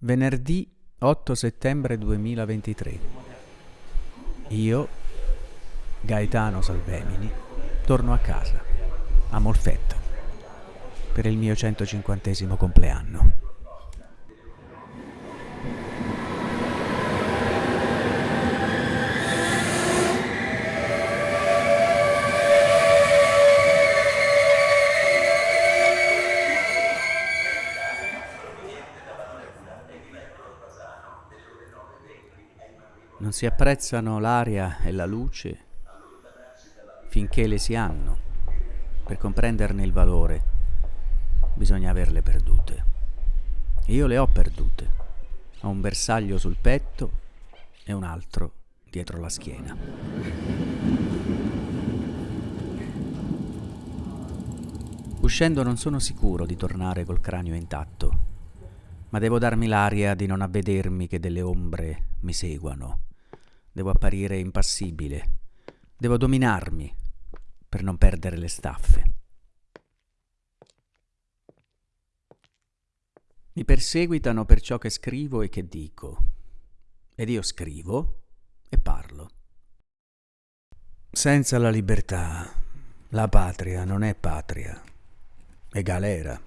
Venerdì 8 settembre 2023. Io, Gaetano Salvemini, torno a casa, a Molfetto, per il mio 150 compleanno. Non si apprezzano l'aria e la luce finché le si hanno. Per comprenderne il valore bisogna averle perdute. E io le ho perdute. Ho un bersaglio sul petto e un altro dietro la schiena. Uscendo non sono sicuro di tornare col cranio intatto, ma devo darmi l'aria di non avvedermi che delle ombre mi seguano Devo apparire impassibile. Devo dominarmi per non perdere le staffe. Mi perseguitano per ciò che scrivo e che dico. Ed io scrivo e parlo. Senza la libertà, la patria non è patria, è galera.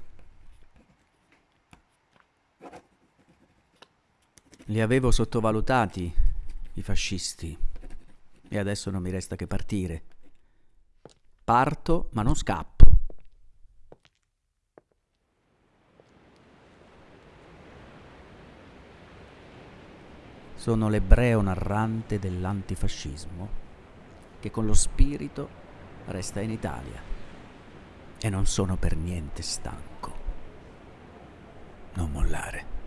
Li avevo sottovalutati i fascisti. E adesso non mi resta che partire. Parto, ma non scappo. Sono l'ebreo narrante dell'antifascismo che con lo spirito resta in Italia. E non sono per niente stanco. Non mollare.